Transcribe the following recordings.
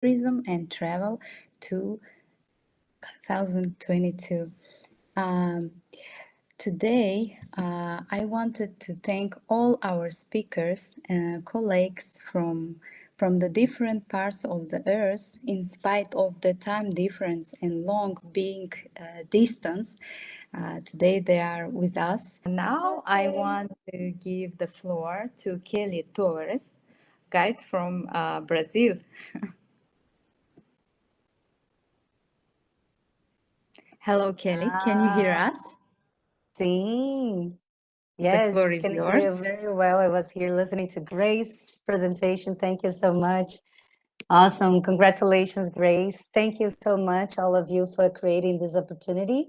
tourism and travel to 2022. Um, today, uh, I wanted to thank all our speakers and colleagues from from the different parts of the earth in spite of the time difference and long being uh, distance. Uh, today they are with us. Now i want to give the floor to kelly torres guide from uh, brazil hello kelly can you hear Ah, us the Yes, floor is can hear you very well. I was here listening to Grace's presentation. Thank you so much. Awesome. Congratulations, Grace. Thank you so much, all of you, for creating this opportunity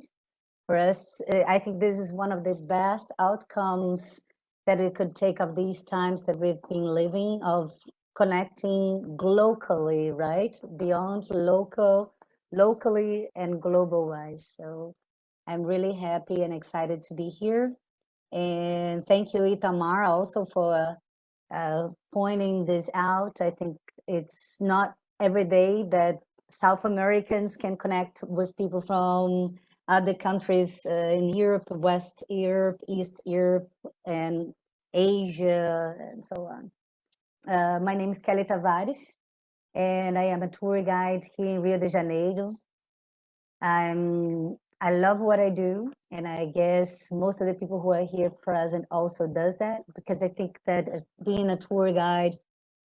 for us. I think this is one of the best outcomes that we could take of these times that we've been living of connecting globally, right? Beyond local, locally and global wise. So I'm really happy and excited to be here. And thank you, Itamar, also for uh, pointing this out. I think it's not every day that South Americans can connect with people from other countries uh, in Europe, West Europe, East Europe, and Asia, and so on. Uh, my name is Kelly Tavares, and I am a tour guide here in Rio de Janeiro. I'm I love what I do, and I guess most of the people who are here present also does that because I think that uh, being a tour guide,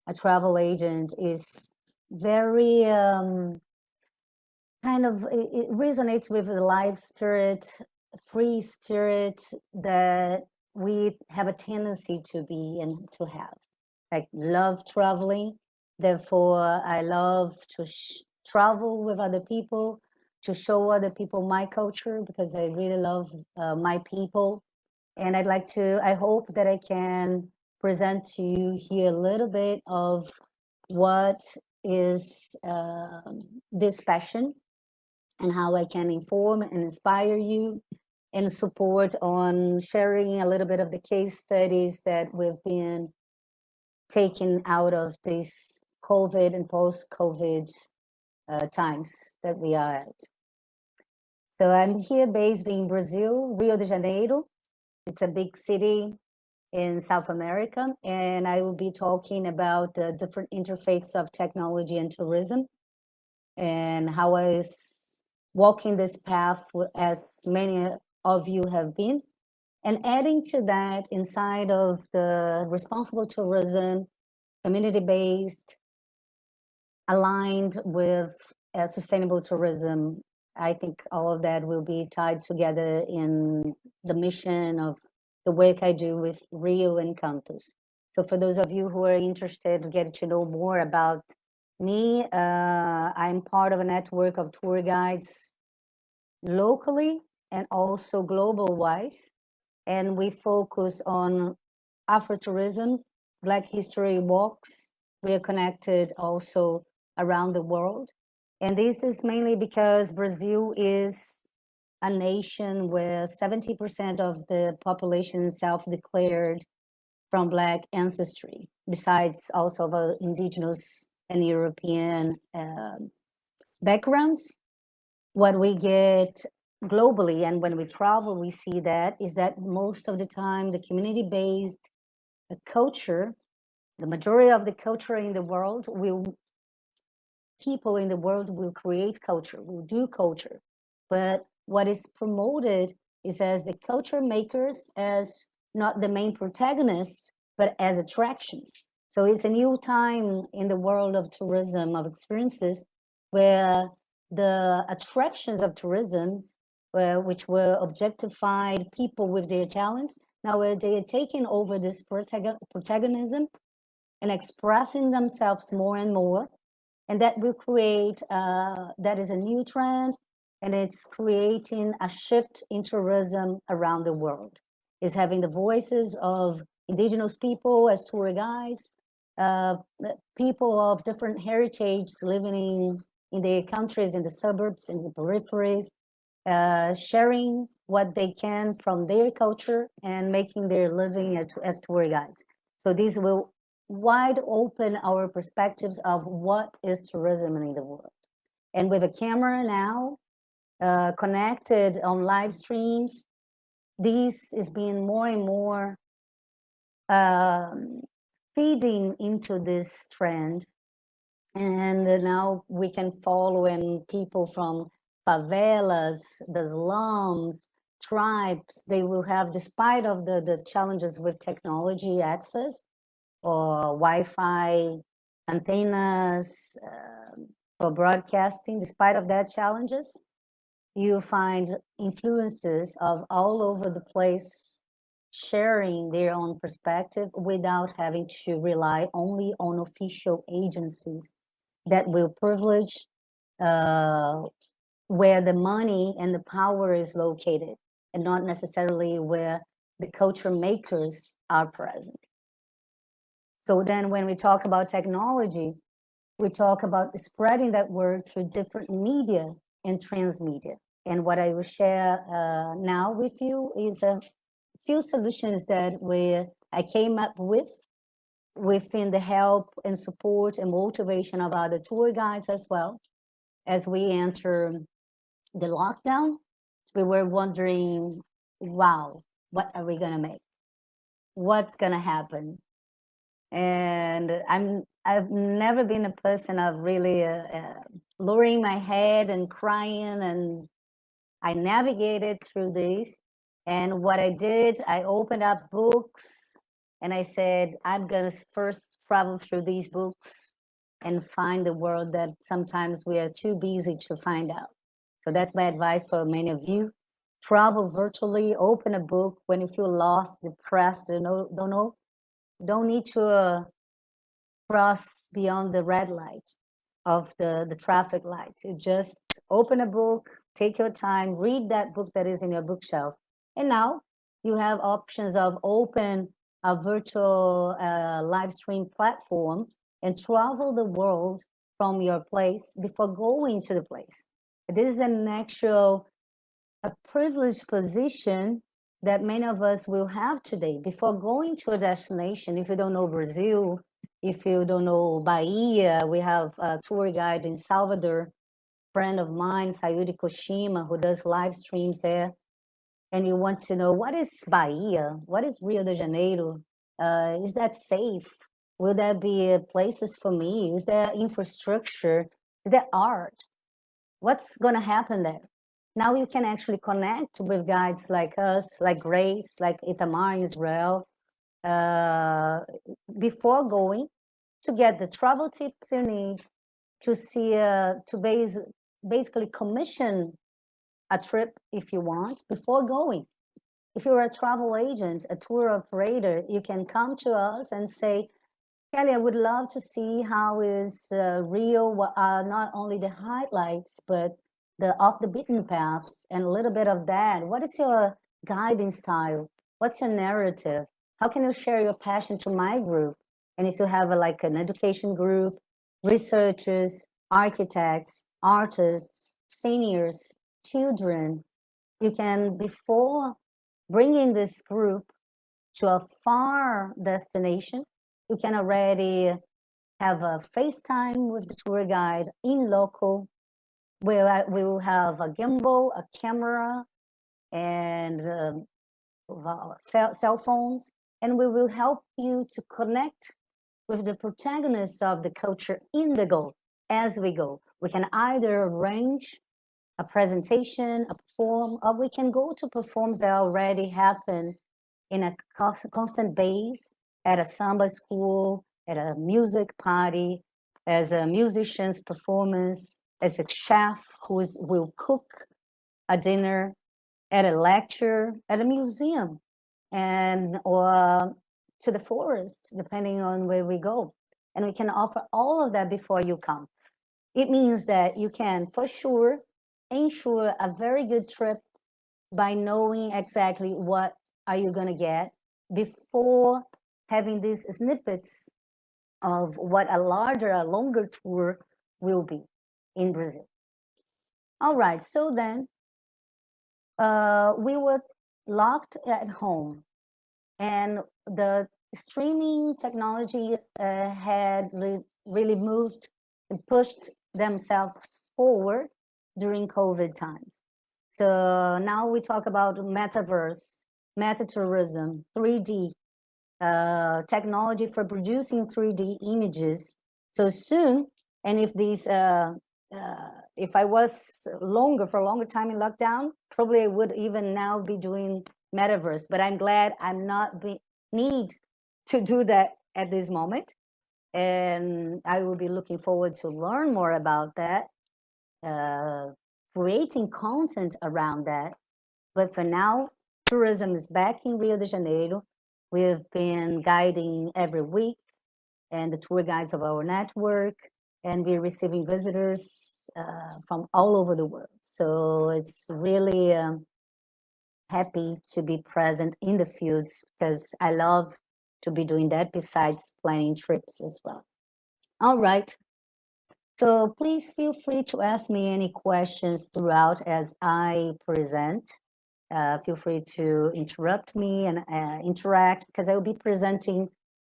a travel agent is very um, kind of it, it resonates with the life spirit, free spirit that we have a tendency to be and to have. Like love traveling, therefore I love to travel with other people to show other people my culture because I really love uh, my people. And I'd like to, I hope that I can present to you here a little bit of what is uh, this passion and how I can inform and inspire you and support on sharing a little bit of the case studies that we've been taken out of this COVID and post-COVID uh, times that we are at. So I'm here based in Brazil, Rio de Janeiro. It's a big city in South America, and I will be talking about the different interface of technology and tourism and how I was walking this path as many of you have been. And adding to that, inside of the responsible tourism, community-based, aligned with uh, sustainable tourism I think all of that will be tied together in the mission of the work I do with Rio Encantos. So for those of you who are interested to get to know more about me, uh, I'm part of a network of tour guides locally and also global wise. And we focus on Afro-tourism, Black history walks. We are connected also around the world. And this is mainly because Brazil is a nation where 70% of the population self-declared from Black ancestry, besides also of indigenous and European uh, backgrounds. What we get globally and when we travel, we see that is that most of the time the community-based culture, the majority of the culture in the world will people in the world will create culture, will do culture. But what is promoted is as the culture makers as not the main protagonists, but as attractions. So it's a new time in the world of tourism, of experiences, where the attractions of tourism, where, which were objectified people with their talents, now where they are taking over this protagonism and expressing themselves more and more and that will create, uh, that is a new trend, and it's creating a shift in tourism around the world. Is having the voices of indigenous people as tour guides, uh, people of different heritage living in, in their countries, in the suburbs, in the peripheries, uh, sharing what they can from their culture and making their living as, as tour guides. So these will wide open our perspectives of what is tourism in the world. And with a camera now uh, connected on live streams, this is being more and more um, feeding into this trend. And now we can follow and people from favelas, the slums, tribes, they will have, despite of the, the challenges with technology access or Wi-Fi antennas uh, for broadcasting, despite of that challenges, you find influences of all over the place sharing their own perspective without having to rely only on official agencies that will privilege uh, where the money and the power is located and not necessarily where the culture makers are present. So then when we talk about technology, we talk about spreading that word through different media and transmedia. And what I will share uh, now with you is a few solutions that we I came up with within the help and support and motivation of other tour guides as well. As we enter the lockdown, we were wondering, wow, what are we gonna make? What's gonna happen? And I'm I've never been a person of really uh, uh, lowering my head and crying and I navigated through this. And what I did, I opened up books and I said, I'm to first travel through these books and find the world that sometimes we are too busy to find out. So that's my advice for many of you. Travel virtually, open a book when you feel lost, depressed, don't know, don't know, don't need to uh, cross beyond the red light of the, the traffic light. You just open a book, take your time, read that book that is in your bookshelf. And now you have options of open a virtual uh, live stream platform and travel the world from your place before going to the place. This is an actual a privileged position that many of us will have today before going to a destination. If you don't know Brazil, if you don't know Bahia, we have a tour guide in Salvador, friend of mine, Sayuri Koshima, who does live streams there. And you want to know what is Bahia? What is Rio de Janeiro? Uh, is that safe? Will there be places for me? Is there infrastructure? Is there art? What's going to happen there? Now you can actually connect with guides like us, like Grace, like Itamar in Israel, uh, before going to get the travel tips you need to see, uh, to base, basically commission a trip if you want before going. If you're a travel agent, a tour operator, you can come to us and say, Kelly, I would love to see how is uh, Rio, uh, not only the highlights, but the off the beaten paths and a little bit of that. What is your guiding style? What's your narrative? How can you share your passion to my group? And if you have a, like an education group, researchers, architects, artists, seniors, children, you can, before bringing this group to a far destination, you can already have a FaceTime with the tour guide in local. Uh, we will have a gimbal, a camera, and um, cell phones, and we will help you to connect with the protagonists of the culture in the go as we go. We can either arrange a presentation, a perform, or we can go to performs that already happen in a constant base at a samba school, at a music party, as a musician's performance, as a chef who is, will cook a dinner, at a lecture, at a museum, and or to the forest, depending on where we go. And we can offer all of that before you come. It means that you can, for sure, ensure a very good trip by knowing exactly what are you going to get before having these snippets of what a larger, a longer tour will be in Brazil. All right, so then uh, we were locked at home and the streaming technology uh, had re really moved and pushed themselves forward during COVID times. So now we talk about metaverse, metatourism, 3D, uh, technology for producing 3D images. So soon, and if these, uh, uh, if I was longer for a longer time in lockdown, probably I would even now be doing metaverse. But I'm glad I'm not be, need to do that at this moment. And I will be looking forward to learn more about that, uh, creating content around that. But for now, tourism is back in Rio de Janeiro. We've been guiding every week and the tour guides of our network, and we're receiving visitors uh, from all over the world. So it's really um, happy to be present in the fields because I love to be doing that besides planning trips as well. All right. So please feel free to ask me any questions throughout as I present. Uh, feel free to interrupt me and uh, interact because I will be presenting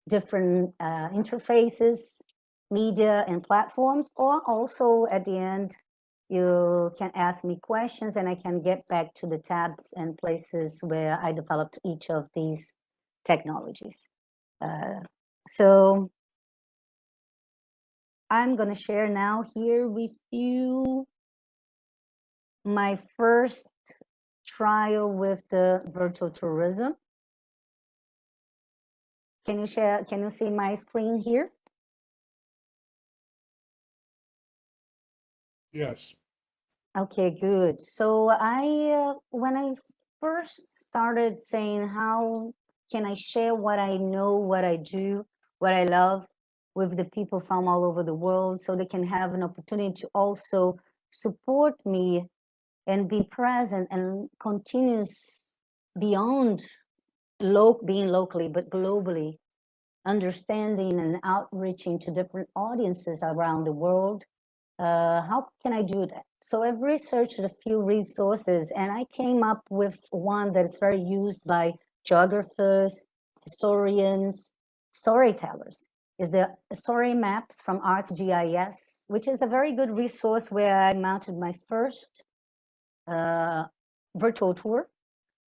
different uh, interfaces, media and platforms, or also at the end, you can ask me questions and I can get back to the tabs and places where I developed each of these technologies. Uh, so I'm going to share now here with you my first trial with the virtual tourism. Can you share, can you see my screen here? Yes. Okay, good. So I, uh, when I first started saying how can I share what I know, what I do, what I love with the people from all over the world so they can have an opportunity to also support me and be present and continuous beyond lo being locally, but globally, understanding and outreaching to different audiences around the world. Uh, how can I do that? So I've researched a few resources and I came up with one that is very used by geographers, historians, storytellers is the story maps from ArcGIS, which is a very good resource where I mounted my first uh, virtual tour,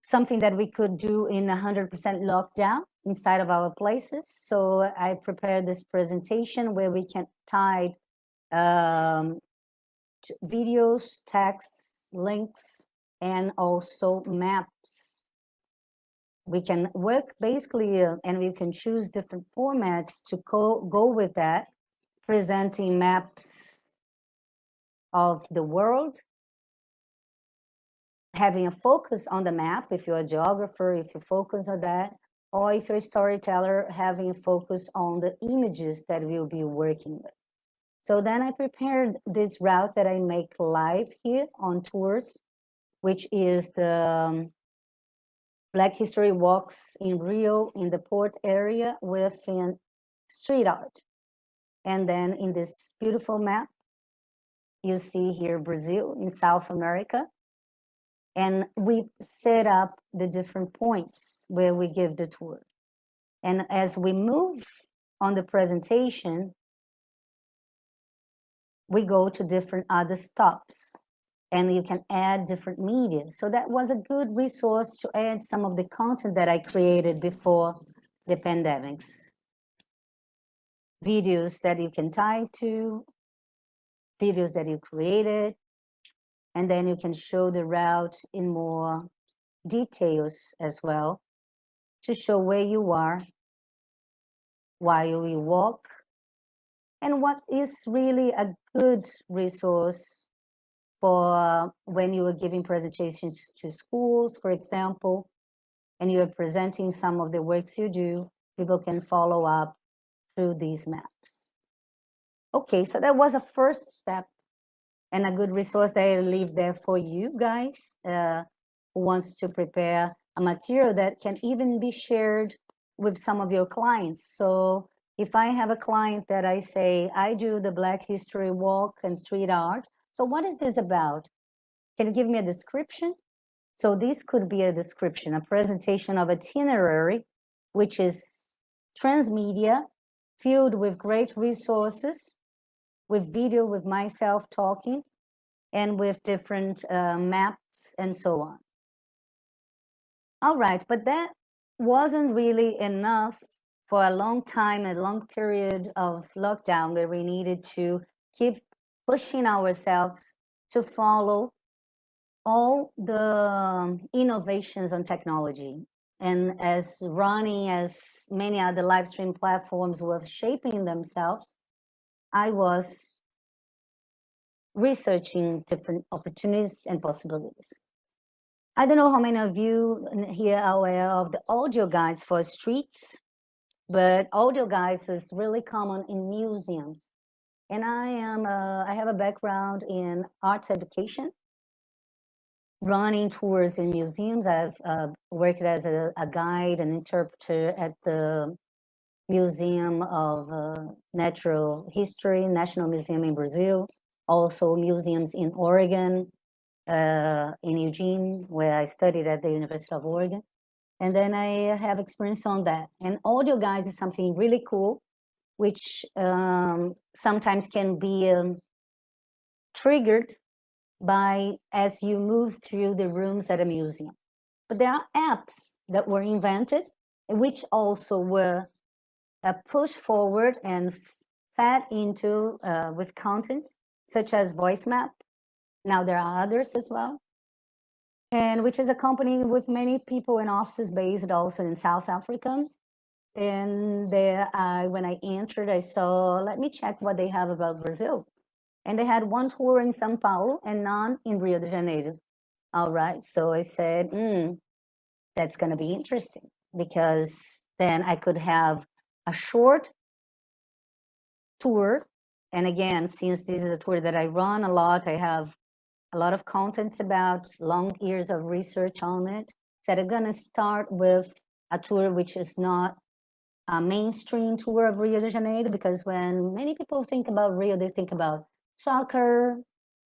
something that we could do in 100% lockdown inside of our places. So I prepared this presentation where we can tie um, videos, texts, links, and also maps. We can work basically, uh, and we can choose different formats to go, go with that, presenting maps of the world, having a focus on the map, if you're a geographer, if you focus on that, or if you're a storyteller, having a focus on the images that we'll be working with. So then I prepared this route that I make live here on tours, which is the um, Black History Walks in Rio in the port area with street art. And then in this beautiful map, you see here Brazil in South America. And we set up the different points where we give the tour. And as we move on the presentation, we go to different other stops and you can add different media. So that was a good resource to add some of the content that I created before the pandemics. Videos that you can tie to, videos that you created, and then you can show the route in more details as well to show where you are while you walk and what is really a good resource for when you are giving presentations to schools, for example, and you are presenting some of the works you do, people can follow up through these maps. Okay, so that was a first step and a good resource that I leave there for you guys uh, who wants to prepare a material that can even be shared with some of your clients. So if I have a client that I say, I do the Black History Walk and street art, so what is this about? Can you give me a description? So this could be a description, a presentation of itinerary, which is transmedia, filled with great resources, with video, with myself talking, and with different uh, maps and so on. All right, but that wasn't really enough for a long time, a long period of lockdown where we needed to keep pushing ourselves to follow all the um, innovations on technology. And as Ronnie, as many other live stream platforms were shaping themselves, I was researching different opportunities and possibilities. I don't know how many of you here are aware of the audio guides for streets, but audio guides is really common in museums. And I am, uh, I have a background in arts education, running tours in museums. I've uh, worked as a, a, guide and interpreter at the Museum of uh, Natural History, National Museum in Brazil, also museums in Oregon, uh, in Eugene, where I studied at the University of Oregon. And then I have experience on that. And audio guides is something really cool, which um, sometimes can be um, triggered by as you move through the rooms at a museum. But there are apps that were invented, which also were uh, pushed forward and fed into uh, with contents such as VoiceMap, now there are others as well. And which is a company with many people and offices based also in South Africa. And there, I, when I entered, I saw, let me check what they have about Brazil. And they had one tour in Sao Paulo and none in Rio de Janeiro. All right, so I said, mm, that's gonna be interesting because then I could have a short tour. And again, since this is a tour that I run a lot, I have a lot of contents about long years of research on it. So I'm gonna start with a tour which is not a mainstream tour of Rio de Janeiro, because when many people think about Rio, they think about soccer,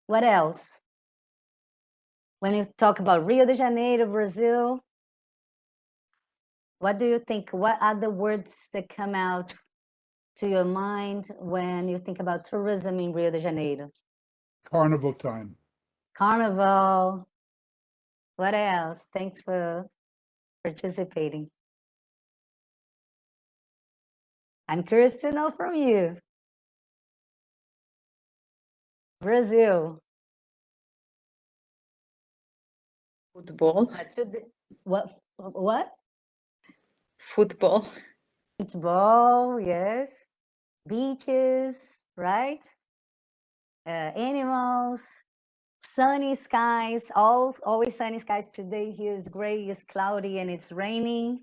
what else? When you talk about Rio de Janeiro, Brazil, what do you think? What are the words that come out to your mind when you think about tourism in Rio de Janeiro? Carnival time. Carnival. What else? Thanks for participating. I'm curious to know from you. Brazil. Football. What? What? Football. Football, yes. Beaches, right? Uh, animals, sunny skies, all, always sunny skies. Today here is gray, it's cloudy, and it's raining.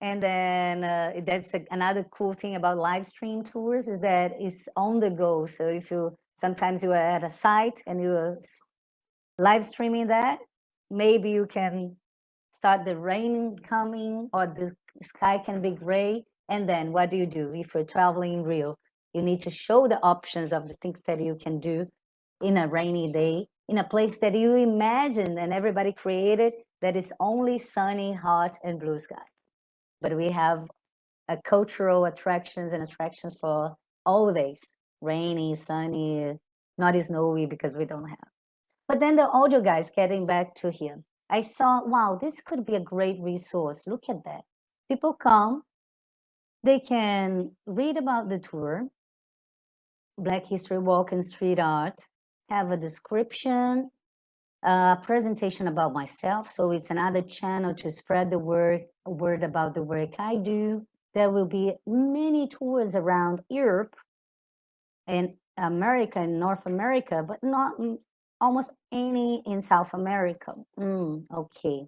And then uh, that's a, another cool thing about live stream tours is that it's on the go. So if you, sometimes you are at a site and you're live streaming that, maybe you can start the rain coming or the sky can be gray. And then what do you do? If you're traveling in Rio, you need to show the options of the things that you can do in a rainy day, in a place that you imagine and everybody created that is only sunny, hot, and blue sky. But we have a cultural attractions and attractions for all days, rainy, sunny, not snowy because we don't have. But then the audio guys, getting back to him, I saw, wow, this could be a great resource. Look at that. People come, they can read about the tour, Black History Walk and Street Art, have a description, a presentation about myself. So it's another channel to spread the word, word about the work I do. There will be many tours around Europe and America and North America, but not almost any in South America. Mm, okay.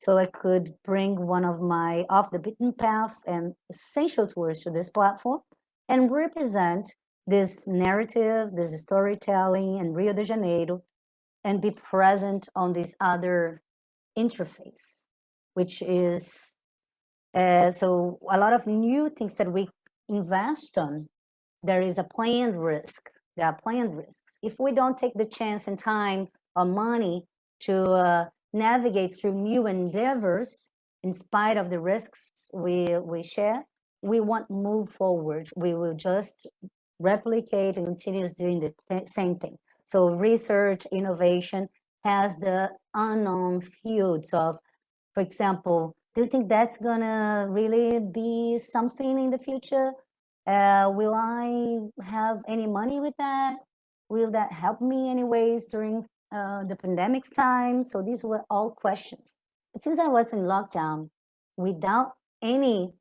So I could bring one of my off the beaten path and essential tours to this platform and represent this narrative, this storytelling in Rio de Janeiro, and be present on this other interface, which is, uh, so a lot of new things that we invest on, there is a planned risk. There are planned risks. If we don't take the chance and time or money to uh, navigate through new endeavors, in spite of the risks we, we share, we won't move forward. We will just replicate and continue doing the th- same thing. So research, innovation has the unknown fields of, for example, do you think that's gonna really be something in the future? Uh, will I have any money with that? Will that help me anyways during uh, the pandemic's time? So these were all questions. But since I was in lockdown, without any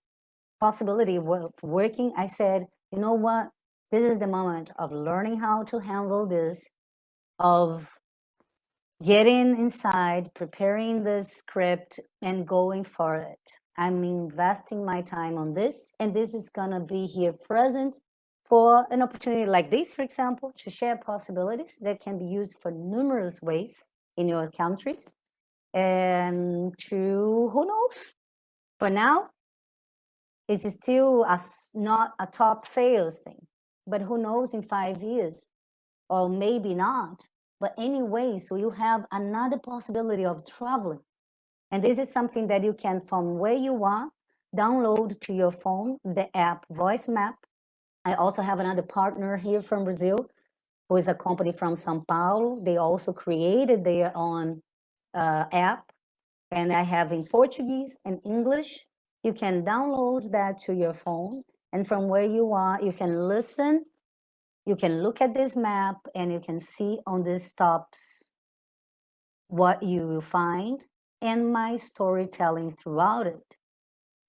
possibility of working, I said, you know what? This is the moment of learning how to handle this, of getting inside, preparing the script, and going for it. I'm investing my time on this, and this is gonna be here present for an opportunity like this, for example, to share possibilities that can be used for numerous ways in your countries. And to, who knows, for now, it's still a, not a top sales thing, but who knows in five years, or maybe not. But anyway, so you have another possibility of traveling. And this is something that you can, from where you are, download to your phone, the app Voice Map. I also have another partner here from Brazil, who is a company from Sao Paulo. They also created their own uh, app, and I have in Portuguese and English. You can download that to your phone, and from where you are, you can listen you can look at this map and you can see on these stops what you will find and my storytelling throughout it.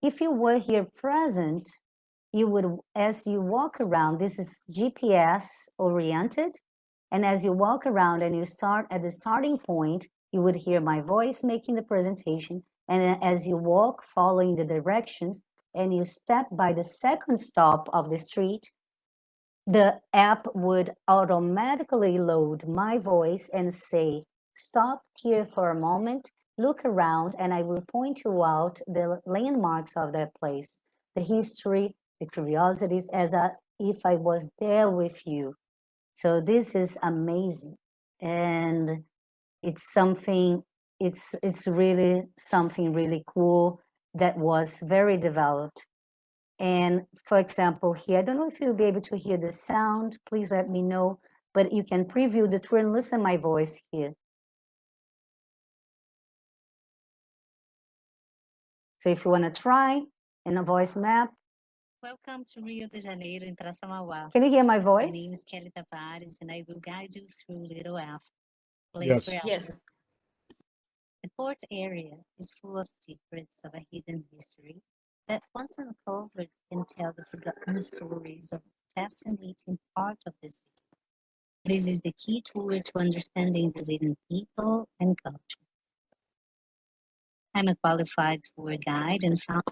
If you were here present, you would, as you walk around, this is GPS oriented. And as you walk around and you start at the starting point, you would hear my voice making the presentation. And as you walk, following the directions, and you step by the second stop of the street, the app would automatically load my voice and say, stop here for a moment, look around, and I will point you out the landmarks of that place, the history, the curiosities, as a, if I was there with you. So this is amazing. And it's something, it's, it's really something really cool that was very developed and for example, here, I don't know if you'll be able to hear the sound, please let me know, but you can preview the tour and listen my voice here. So if you want to try in a voice map. Welcome to Rio de Janeiro in Praça Mauá. Can you hear my voice? My name is Kelly Tavares and I will guide you through Little F. place Yes. Yes. The port area is full of secrets of a hidden history that once uncovered can tell the forgotten stories of a fascinating part of the city. This is the key tool to understanding Brazilian people and culture. I'm a qualified tour guide and found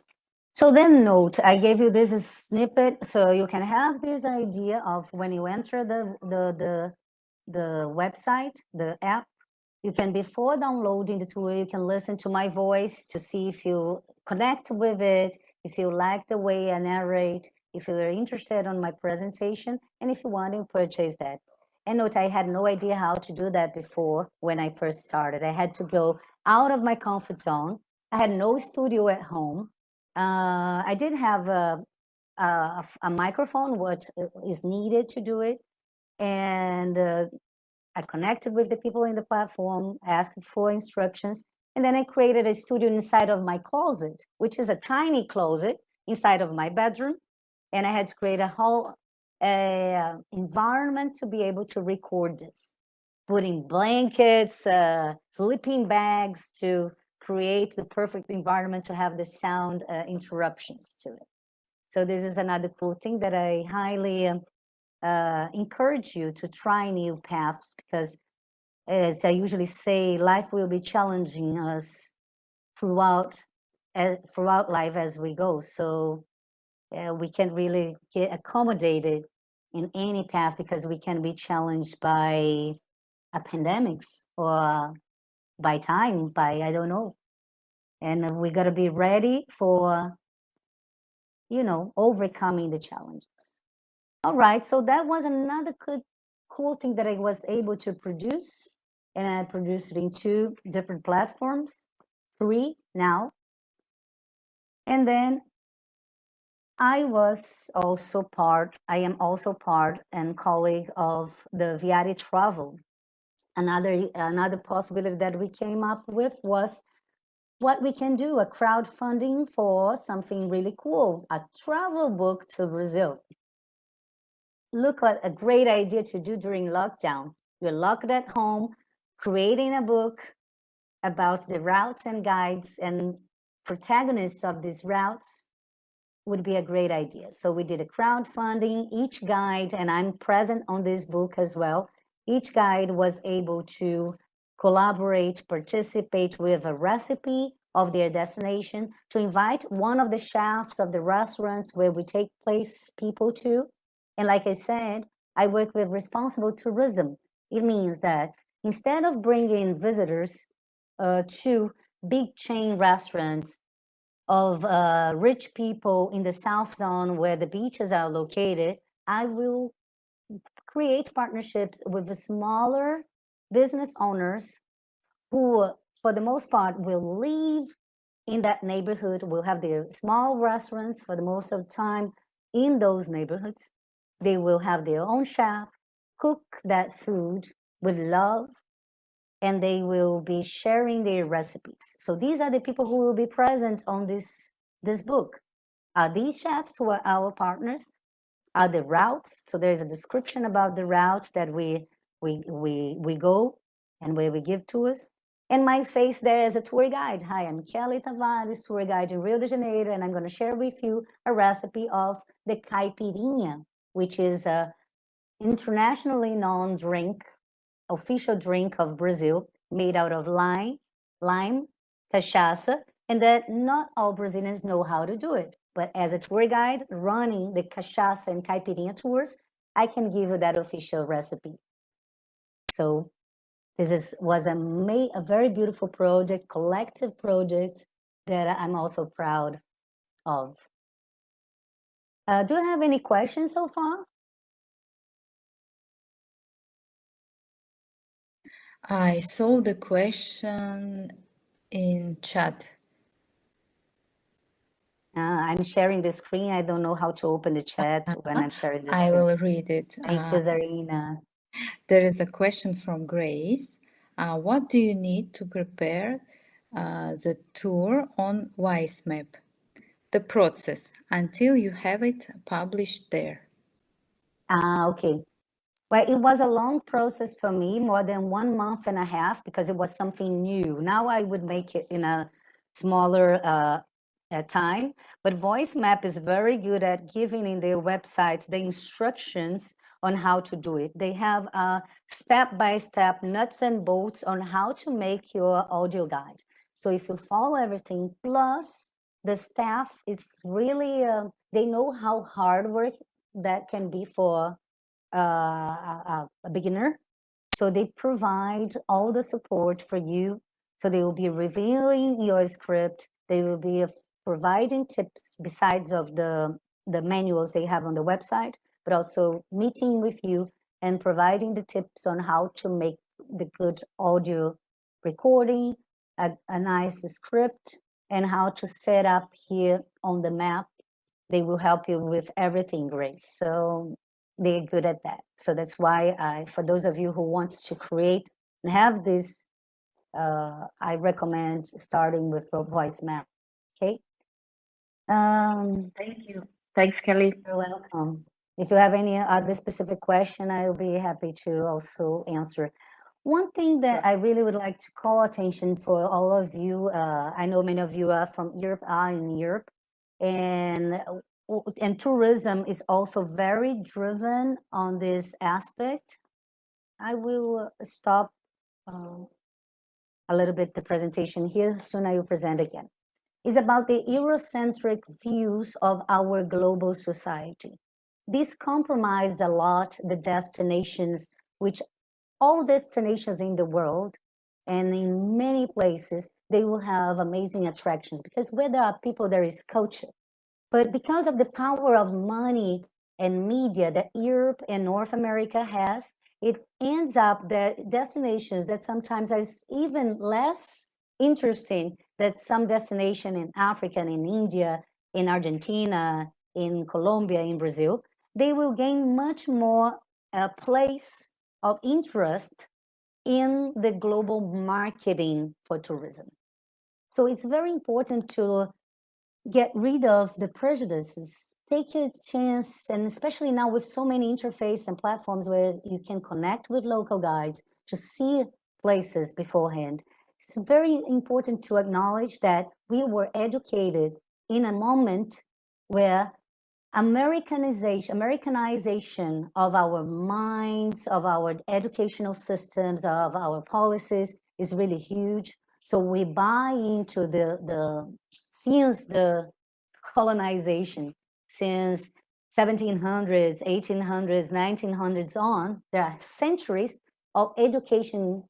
So then note, I gave you this snippet so you can have this idea of when you enter the, the, the, the website, the app, you can, before downloading the tool, you can listen to my voice to see if you connect with it, if you like the way I narrate, if you're interested on my presentation, and if you want to purchase that. And note, I had no idea how to do that before when I first started. I had to go out of my comfort zone. I had no studio at home. Uh, I did have a, a, a microphone, what is needed to do it. And uh, I connected with the people in the platform, asked for instructions, and then I created a studio inside of my closet, which is a tiny closet inside of my bedroom. And I had to create a whole uh, environment to be able to record this, putting blankets, uh, sleeping bags to create the perfect environment to have the sound uh, interruptions to it. So this is another cool thing that I highly um, uh, encourage you to try new paths because as I usually say, life will be challenging us throughout uh, throughout life as we go. So uh, we can't really get accommodated in any path because we can be challenged by a pandemics or by time, by I don't know. And we got to be ready for, you know, overcoming the challenges. All right, so that was another good, cool thing that I was able to produce. And I produced it in two different platforms, three now. And then I was also part, I am also part and colleague of the Viari Travel. Another, another possibility that we came up with was what we can do, a crowdfunding for something really cool, a travel book to Brazil. Look at a great idea to do during lockdown. You're locked at home, creating a book about the routes and guides and protagonists of these routes would be a great idea. So we did a crowdfunding, each guide, and I'm present on this book as well. Each guide was able to collaborate, participate with a recipe of their destination, to invite one of the chefs of the restaurants where we take place people to. And like I said, I work with responsible tourism. It means that instead of bringing visitors uh, to big chain restaurants of uh, rich people in the South Zone where the beaches are located, I will create partnerships with the smaller business owners who, for the most part, will live in that neighborhood, will have their small restaurants for the most of the time in those neighborhoods. They will have their own chef, cook that food with love, and they will be sharing their recipes. So these are the people who will be present on this, this book. Are these chefs who are our partners? Are the routes? So there's a description about the routes that we, we, we, we go and where we give tours. And my face there as a tour guide. Hi, I'm Kelly Tavares, tour guide in Rio de Janeiro, and I'm going to share with you a recipe of the caipirinha, which is a internationally known drink, official drink of Brazil, made out of lime, lime, cachaça, and that not all Brazilians know how to do it. But as a tour guide running the cachaça and caipirinha tours, I can give you that official recipe. So this is, was a, a very beautiful project, collective project that I'm also proud of. Uh, do you have any questions so far? I saw the question in chat. Uh, I'm sharing the screen. I don't know how to open the chat when I'm sharing the screen. I will read it. Thank Uh, you, Darina. There is a question from Grace. Uh, what do you need to prepare uh, the tour on VoiceMap? The process until you have it published there. Ah, okay. Well, it was a long process for me, more than one month and a half, because it was something new. Now I would make it in a smaller uh, uh, time, but Voice Map is very good at giving in their websites the instructions on how to do it. They have a step-by-step nuts and bolts on how to make your audio guide. So if you follow everything, plus the staff is really, uh, they know how hard work that can be for uh, a, a beginner. So they provide all the support for you. So they will be reviewing your script. They will be uh, providing tips besides of the, the manuals they have on the website, but also meeting with you and providing the tips on how to make the good audio recording, a, a nice script, and how to set up here on the map. They will help you with everything, Grace. So they're good at that. So that's why I, for those of you who want to create and have this, uh, I recommend starting with a Voice Map. Okay. Um, Thank you. Thanks, Kelly. you're welcome. If you have any other specific question, I'll be happy to also answer. One thing that I really would like to call attention for all of you, uh, I know many of you are from Europe, are in Europe, and and tourism is also very driven on this aspect. I will stop um, a little bit the presentation here, soon I will present again. It's about the Eurocentric views of our global society. This compromised a lot the destinations, which all destinations in the world and in many places, they will have amazing attractions because where there are people, there is culture. But because of the power of money and media that Europe and North America has, it ends up that destinations that sometimes is even less interesting that some destination in Africa and in India, in Argentina, in Colombia, in Brazil, they will gain much more a place of interest in the global marketing for tourism. So it's very important to get rid of the prejudices, take your chance, and especially now with so many interface and platforms where you can connect with local guides to see places beforehand. It's very important to acknowledge that we were educated in a moment where Americanization, Americanization of our minds, of our educational systems, of our policies is really huge. So we buy into the, the since the colonization, since 1700s, 1800s, 1900s on, there are centuries of education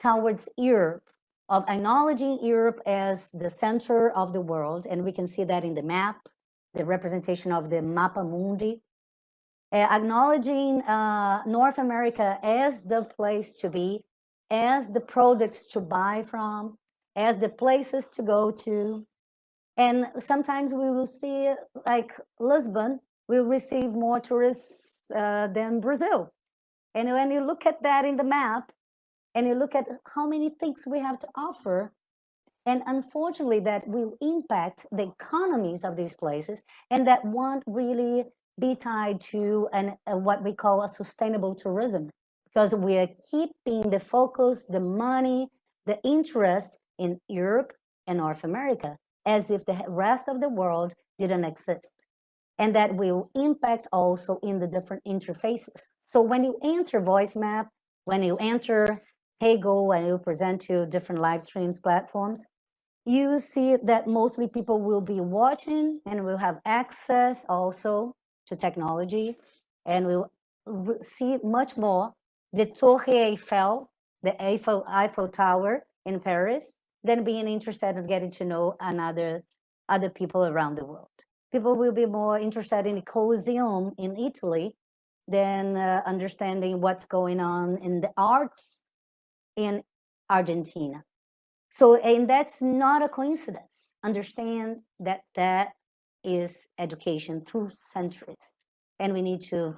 towards Europe, of acknowledging Europe as the center of the world. And we can see that in the map, the representation of the Mappa Mundi, uh, acknowledging uh, North America as the place to be, as the products to buy from, as the places to go to. And sometimes we will see like Lisbon will receive more tourists uh, than Brazil. And when you look at that in the map, and you look at how many things we have to offer, and unfortunately that will impact the economies of these places, and that won't really be tied to an, what we call a sustainable tourism, because we are keeping the focus, the money, the interest in Europe and North America, as if the rest of the world didn't exist. And that will impact also in the different interfaces. So when you enter VoiceMap, when you enter Heygo and you present to different live streams platforms, you see that mostly people will be watching and will have access also to technology and will see much more the Torre Eiffel, the Eiffel, Eiffel Tower in Paris, than being interested in getting to know another other people around the world. People will be more interested in the Colosseum in Italy than uh, understanding what's going on in the arts in Argentina. So, and that's not a coincidence. Understand that that is education through centuries. And we need to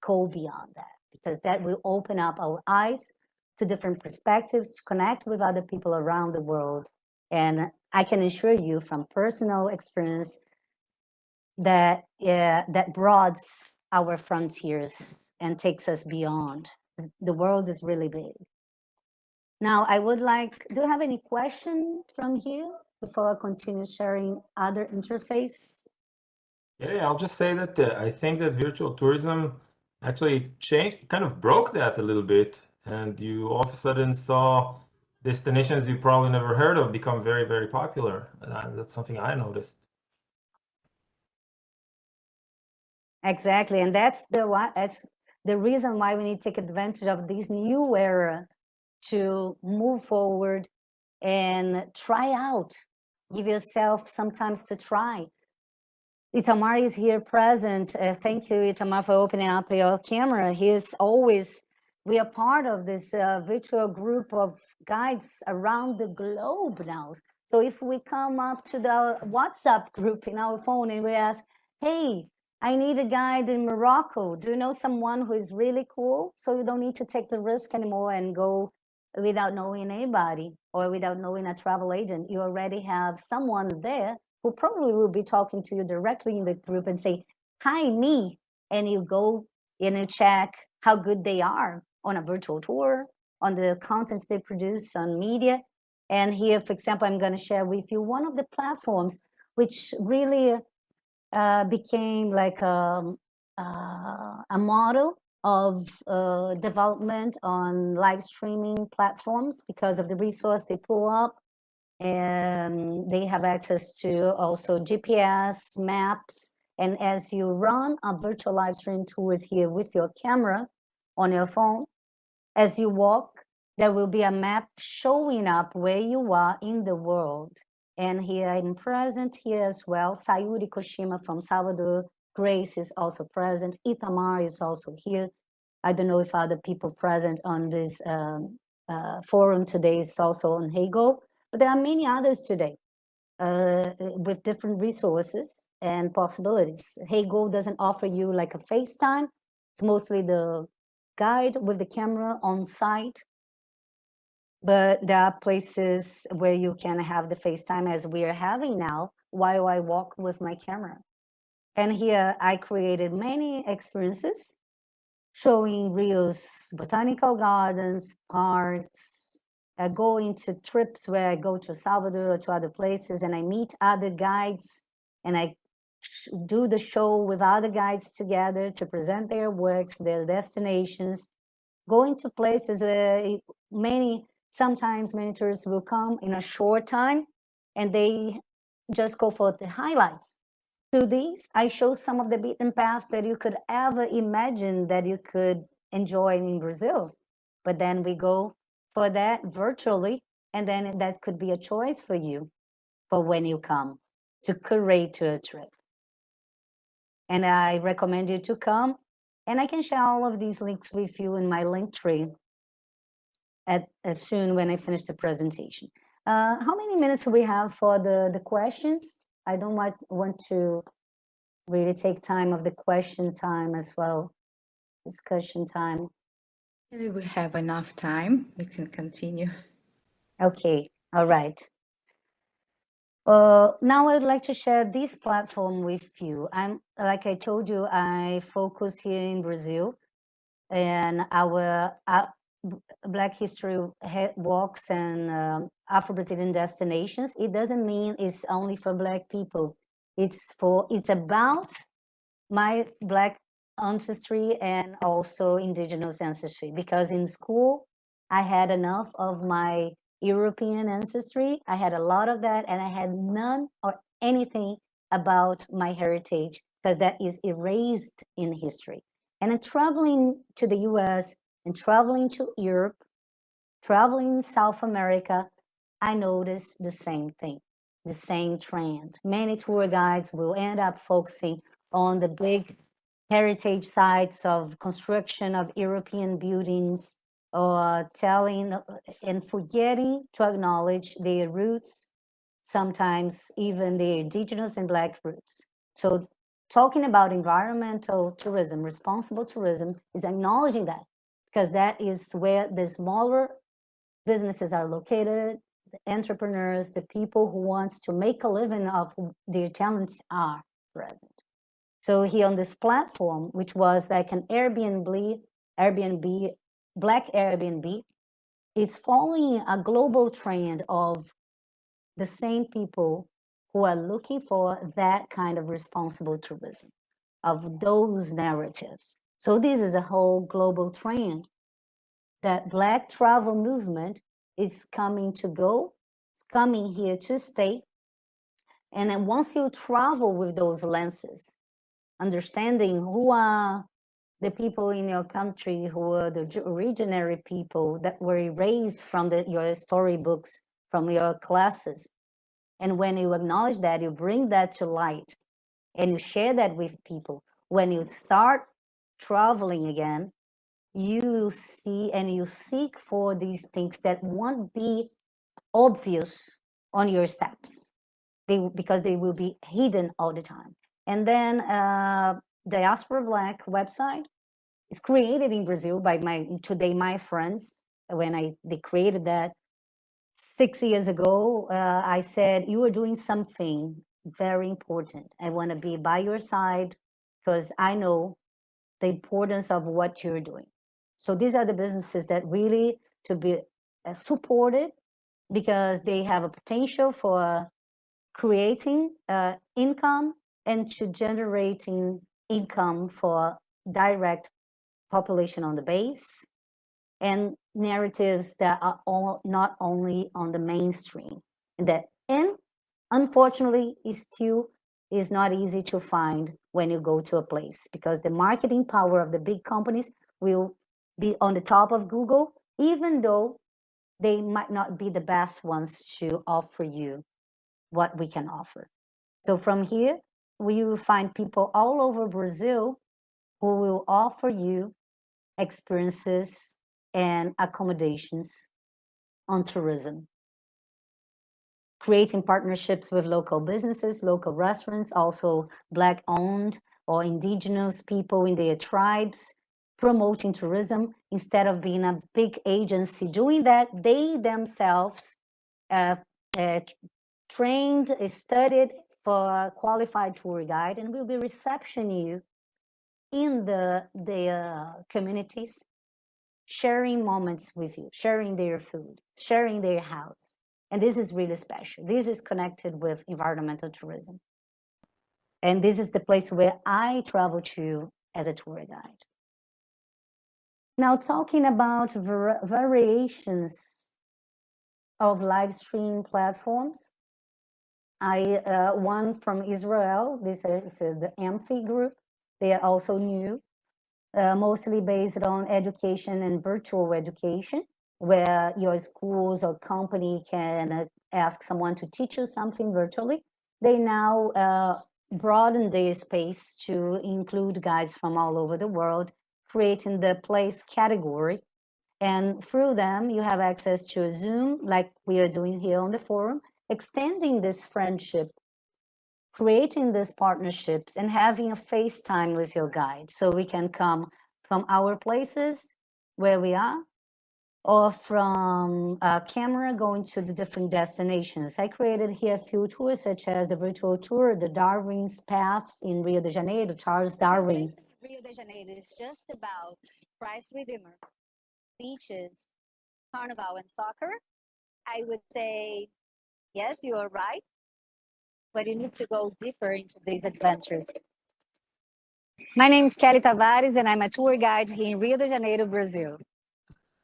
go beyond that because that will open up our eyes to different perspectives, to connect with other people around the world. And I can assure you from personal experience that uh, that broadens our frontiers and takes us beyond. The world is really big. Now, I would like, do you have any question from here before I continue sharing other interface? Yeah, I'll just say that uh, I think that virtual tourism actually changed, kind of broke that a little bit. And you all of a sudden saw destinations you probably never heard of become very, very popular. Uh, that's something I noticed. Exactly, and that's the that's the reason why we need to take advantage of this new era to move forward and try out. Give yourself sometimes to try. Itamar is here present. Uh, thank you, Itamar, for opening up your camera. He is always, we are part of this uh, virtual group of guides around the globe now. So if we come up to the WhatsApp group in our phone and we ask, hey, I need a guide in Morocco. Do you know someone who is really cool? So you don't need to take the risk anymore and go without knowing anybody or without knowing a travel agent, you already have someone there who probably will be talking to you directly in the group and say, hi, me. And you go and you check how good they are on a virtual tour, on the contents they produce on media. And here, for example, I'm going to share with you one of the platforms which really uh, became like a, um, uh, a model of uh, development on live streaming platforms because of the resource they pull up and they have access to also GPS maps and as you run a virtual live stream tours here with your camera on your phone as you walk there will be a map showing up where you are in the world. And here I'm present here as well Sayuri Koshima from Salvador Grace is also present. Itamar is also here. I don't know if other people present on this um, uh, forum today is also on Heygo, but there are many others today uh, with different resources and possibilities. Go doesn't offer you like a FaceTime. It's mostly the guide with the camera on site. But there are places where you can have the FaceTime as we are having now while I walk with my camera. And here I created many experiences showing Rio's botanical gardens, parks, uh, I go into trips where I go to Salvador or to other places and I meet other guides and I do the show with other guides together to present their works, their destinations, going to places where many, sometimes many tourists will come in a short time and they just go for the highlights. Through these, I show some of the beaten path that you could ever imagine that you could enjoy in Brazil. But then we go for that virtually, and then that could be a choice for you for when you come to curate a trip. And I recommend you to come, and I can share all of these links with you in my link tree at, as soon when I finish the presentation. Uh, how many minutes do we have for the, the questions? I don't want, want to really take time of the question time as well, discussion time. We have enough time. We can continue. Okay, all right. Uh, now I'd like to share this platform with you. I'm, like I told you, I focus here in Brazil and our uh, Black History walks and um, Afro-Brazilian destinations. It doesn't mean it's only for Black people. It's for, it's about my Black ancestry and also indigenous ancestry because in school I had enough of my European ancestry. I had a lot of that and I had none or anything about my heritage because that is erased in history. And I'm traveling to the US and traveling to Europe, traveling South America, I noticed the same thing, the same trend. Many tour guides will end up focusing on the big heritage sites of construction of European buildings or telling uh, and forgetting to acknowledge their roots, sometimes even their indigenous and black roots. So talking about environmental tourism, responsible tourism is acknowledging that because that is where the smaller businesses are located, the entrepreneurs, the people who want to make a living of their talents are present. So here on this platform, which was like an Airbnb, Airbnb, Black Airbnb, is following a global trend of the same people who are looking for that kind of responsible tourism, of those narratives. So this is a whole global trend that Black travel movement is coming to go, it's coming here to stay. And then once you travel with those lenses, understanding who are the people in your country who are the originary people that were erased from the, your storybooks, from your classes. And when you acknowledge that, you bring that to light and you share that with people. When you start traveling again, you see and you seek for these things that won't be obvious on your steps they, because they will be hidden all the time. And then uh, Diaspora Black website is created in Brazil by my today my friends. When I they created that six years ago, uh, I said you are doing something very important. I want to be by your side because I know the importance of what you're doing. So these are the businesses that really to be uh, supported because they have a potential for creating uh, income and to generating income for direct population on the base and narratives that are all not only on the mainstream and that and unfortunately is still is not easy to find when you go to a place because the marketing power of the big companies will be on the top of Google even though they might not be the best ones to offer you what we can offer. So from here, we will find people all over Brazil who will offer you experiences and accommodations on tourism. Creating partnerships with local businesses, local restaurants, also Black owned or indigenous people in their tribes, promoting tourism instead of being a big agency doing that. They themselves uh, uh, trained, studied for a qualified tour guide and will be reception you in the, the uh, communities, sharing moments with you, sharing their food, sharing their house. And this is really special. This is connected with environmental tourism. And this is the place where I travel to as a tour guide. Now talking about var variations of live stream platforms, I uh, one from Israel, this is uh, the Amphy group. They are also new, uh, mostly based on education and virtual education, where your schools or company can uh, ask someone to teach you something virtually. They now uh, broaden the space to include guides from all over the world creating the place category. And through them, you have access to a Zoom, like we are doing here on the forum, extending this friendship, creating these partnerships and having a FaceTime with your guide. So we can come from our places where we are or from a camera going to the different destinations. I created here a few tours such as the virtual tour, the Darwin's Paths in Rio de Janeiro, Charles Darwin Rio de Janeiro is just about Christ Redeemer, beaches, carnival, and soccer, I would say, yes, you are right, but you need to go deeper into these adventures. My name is Kelly Tavares, and I'm a tour guide here in Rio de Janeiro, Brazil.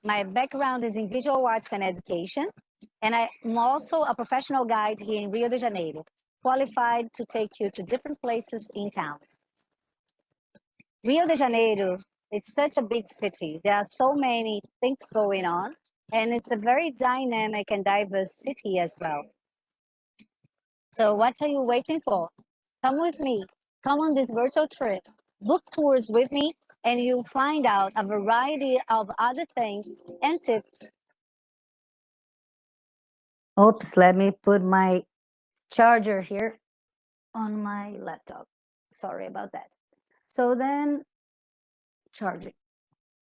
My background is in visual arts and education, and I'm also a professional guide here in Rio de Janeiro, qualified to take you to different places in town. Rio de Janeiro, it's such a big city. There are so many things going on, and it's a very dynamic and diverse city as well. So what are you waiting for? Come with me. Come on this virtual trip. Book tours with me, and you'll find out a variety of other things and tips. Oops, let me put my charger here on my laptop. Sorry about that. So then charging.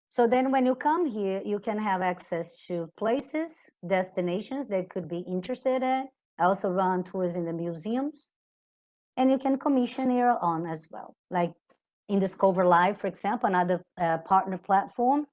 So then when you come here, you can have access to places, destinations that could be interested in. I also run tours in the museums. And you can commission your own as well. Like in Discover Live, for example, another uh, partner platform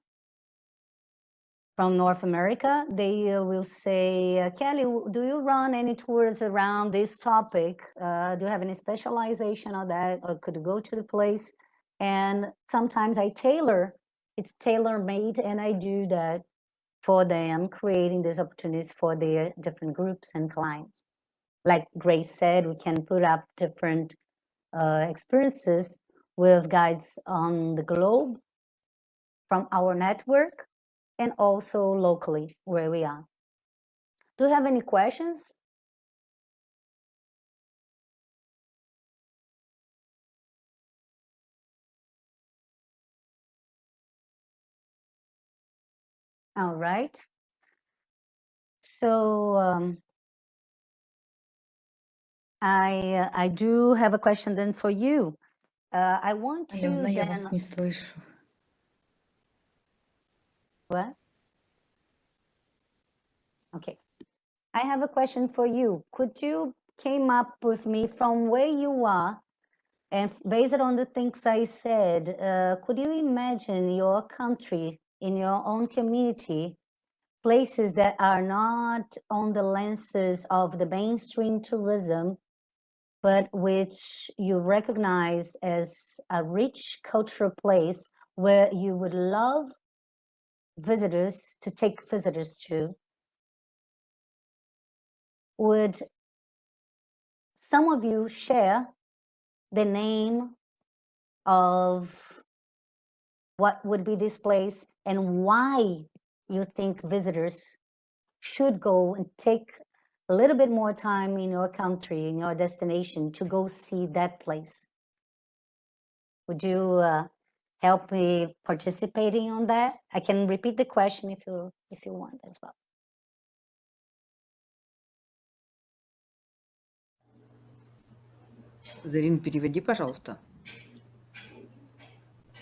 from North America, they uh, will say, uh, Kelly, do you run any tours around this topic? Uh, do you have any specialization on that? Or could you go to the place? And sometimes I tailor, it's tailor made and I do that for them, creating these opportunities for their different groups and clients. Like Grace said, we can put up different uh, experiences with guides on the globe from our network and also locally where we are. Do you have any questions? All right. So um, I uh, I do have a question then for you. Uh, I want to Алена, я вас then не слышу. what? Okay. I have a question for you. Could you came up with me from where you are and based on the things I said, uh, could you imagine your country in your own community, places that are not on the lenses of the mainstream tourism, but which you recognize as a rich cultural place where you would love visitors to take visitors to, would some of you share the name of what would be this place and why you think visitors should go and take a little bit more time in your country, in your destination to go see that place. Would you uh, help me participating on that? I can repeat the question if you if you want as well. Зарин, переведи, пожалуйста.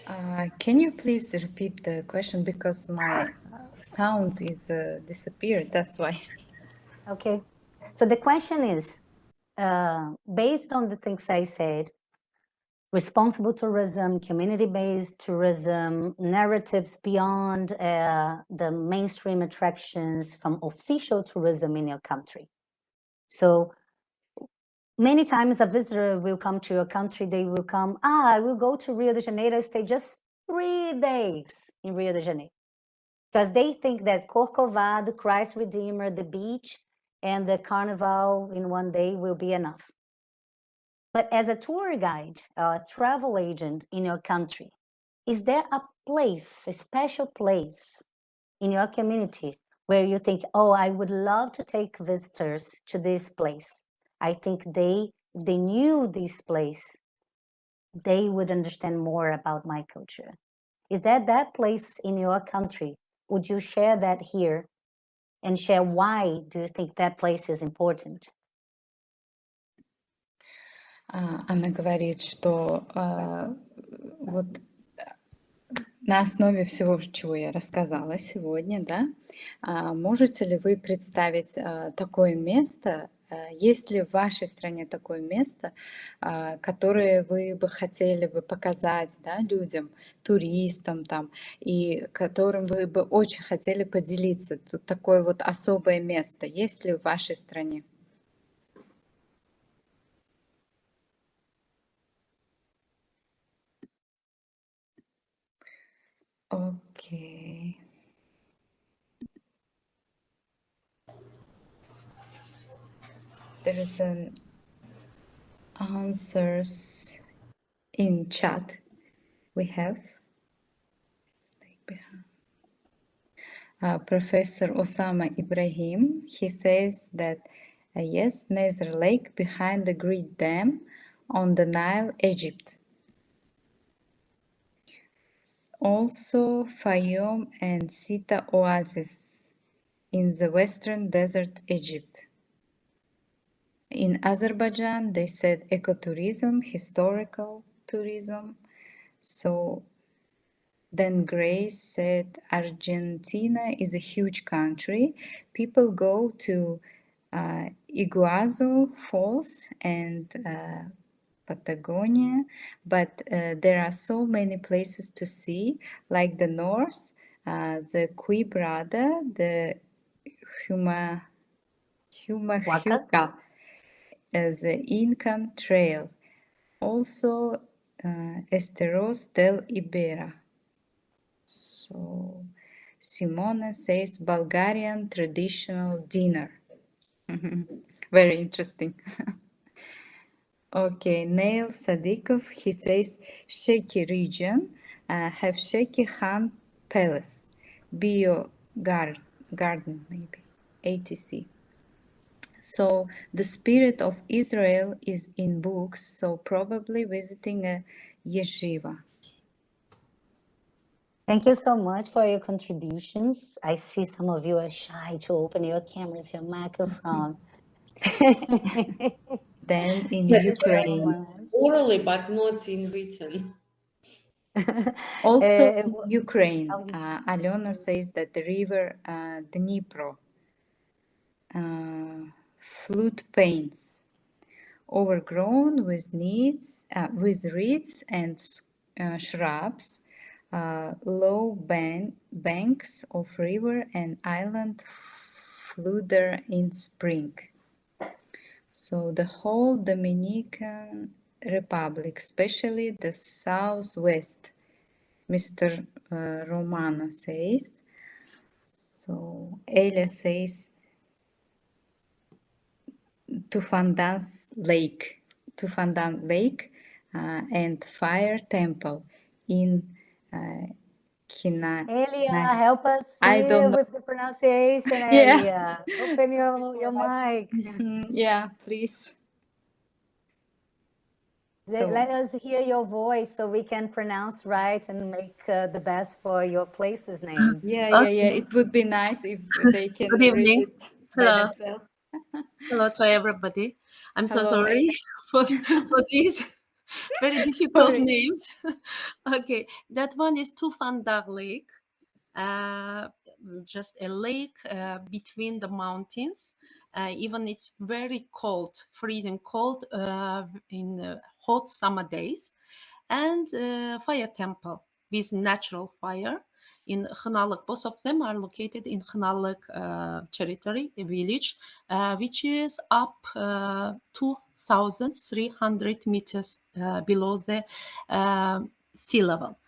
Uh, can you please repeat the question because my uh, sound is uh, disappeared. That's why. Okay. So the question is, uh, based on the things I said, responsible tourism, community-based tourism, narratives beyond uh, the mainstream attractions from official tourism in your country. So many times a visitor will come to your country, they will come, ah, I will go to Rio de Janeiro, stay just three days in Rio de Janeiro. Because they think that Corcovado, Christ Redeemer, the beach, and the carnival in one day will be enough. But as a tour guide, a travel agent in your country, is there a place, a special place in your community where you think, oh, I would love to take visitors to this place? I think they, they knew this place, they would understand more about my culture. Is that that place in your country? Would you share that here and share why do you think that place is important? А, Она говорит, что а, вот на основе всего, чего я рассказала сегодня, да, а, можете ли вы представить такое место, есть ли в вашей стране такое место, а, которое вы бы хотели бы показать да, людям, туристам там, и которым вы бы очень хотели поделиться? Тут такое вот особое место есть ли в вашей стране? Okay. There is an answers in chat we have. Uh, Professor Osama Ibrahim, he says that uh, yes, Nasser Lake behind the Great Dam on the Nile, Egypt. Also Fayoum and Siwa Oasis in the western desert Egypt. In Azerbaijan, they said ecotourism, historical tourism. So then Grace said Argentina is a huge country. People go to uh, Iguazu Falls and uh, Patagonia, but uh, there are so many places to see, like the North, uh, the Quebrada, the Huma, Huaca? Uh, the Incan Trail, also uh, Esteros del Ibera. So Simona says Bulgarian traditional dinner. Very interesting. Okay, Nail Sadikov, he says Sheki region uh, have Sheki Khan Palace, Bio gar- Garden, maybe, ATC. So the spirit of Israel is in books, so probably visiting a yeshiva. Thank you so much for your contributions. I see some of you are shy to open your cameras, your microphone. Then in Yes, Ukraine, orally, but not in written. also Uh, Ukraine, how is- uh, Alena says that the river uh, Dnipro, uh, flute paints, overgrown with needs, uh, with reeds and uh, shrubs, uh, low bank, banks of river and island flutter in spring. So the whole Dominican Republic, especially the southwest, Mr. uh, Romano says. So Elia says Tufandan's Lake, Tufandan Lake uh, and Fire Temple in uh, Kina. Elia, Nice. help us I don't know. with the pronunciation, Yeah. Elia. Open your, your mic. Mhm, yeah, please. Let, So- let us hear your voice so we can pronounce right and make uh, the best for your places names. Yeah, yeah, yeah. It would be nice if they can Good evening. Hello. themselves. Hello to everybody. I'm so sorry for, for these very difficult Sorry. names. okay, that one is Tufandar Lake. Uh, just a lake uh, between the mountains. Uh, even it's very cold, freezing cold uh, in uh, hot summer days. And uh, fire temple with natural fire in Khanalik. Both of them are located in Khanalik uh, territory, a village, uh, which is up uh, 2,300 meters uh, below the uh, sea level.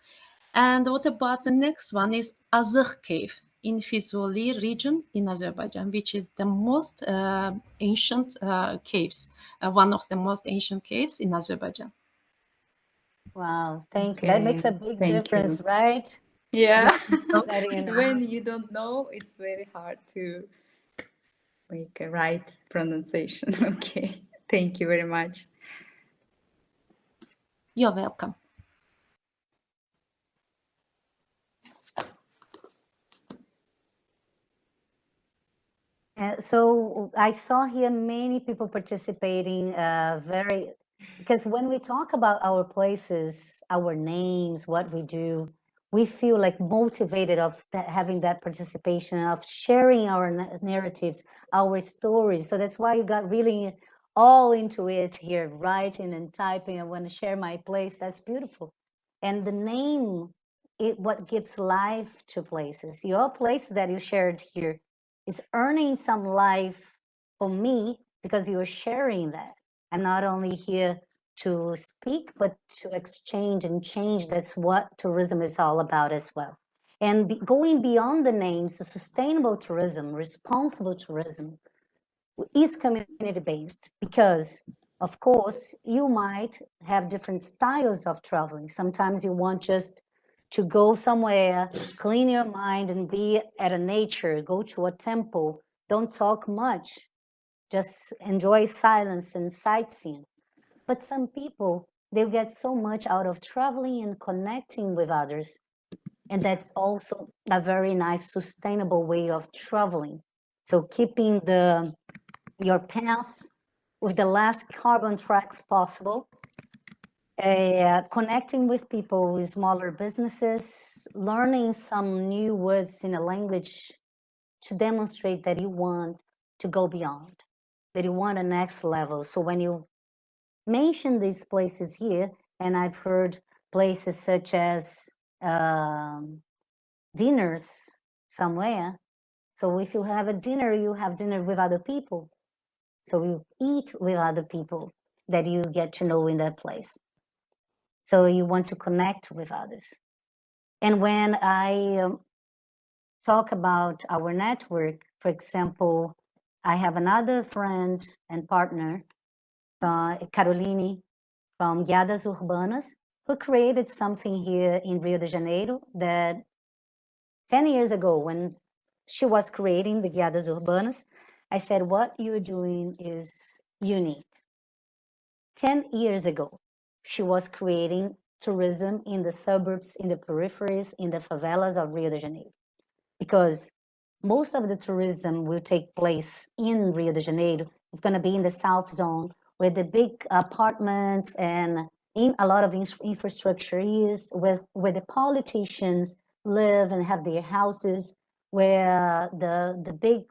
And what about the next one is Azık Cave in Fizuli region in Azerbaijan, which is the most uh, ancient uh, caves, uh, one of the most ancient caves in Azerbaijan. Wow, thank you. That makes a big thank difference, you. right? Yeah. Letting you know. when you don't know, it's very hard to make a right pronunciation. Okay. Thank you very much. You're welcome. Uh, so I saw here many people participating, uh, very, because when we talk about our places, our names, what we do, we feel like motivated of that, having that participation, of sharing our narratives, our stories. So that's why you got really all into it here, writing and typing. I want to share my place. That's beautiful. And the name, it what gives life to places. Your place that you shared here is earning some life for me because you're sharing that. I'm not only here to speak, but to exchange and change. That's what tourism is all about as well. And be- going beyond the names, sustainable tourism, responsible tourism is community based because, of course, you might have different styles of traveling. Sometimes you want just to go somewhere, clean your mind and be at a nature, go to a temple, don't talk much, just enjoy silence and sightseeing. But some people, they get so much out of traveling and connecting with others. And that's also a very nice sustainable way of traveling. So keeping the your path with the less carbon tracks possible uh, connecting with people with smaller businesses, learning some new words in a language to demonstrate that you want to go beyond, that you want a next level. So when you mention these places here, and I've heard places such as um, dinners somewhere. So if you have a dinner, you have dinner with other people. So you eat with other people that you get to know in that place. So you want to connect with others. And when I um, talk about our network, for example, I have another friend and partner, uh, Caroline from Guiadas Urbanas, who created something here in Rio de Janeiro that 10 years ago, when she was creating the Guiadas Urbanas, I said, what you're doing is unique. 10 years ago, she was creating tourism in the suburbs, in the peripheries, in the favelas of Rio de Janeiro. Because most of the tourism will take place in Rio de Janeiro. It's going to be in the South Zone, where the big apartments and in a lot of in- infrastructure is, with, where the politicians live and have their houses, where the, the big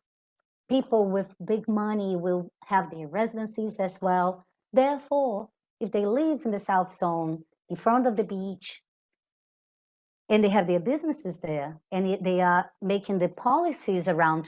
people with big money will have their residencies as well. Therefore, if they live in the South Zone, in front of the beach, and they have their businesses there, and they are making the policies around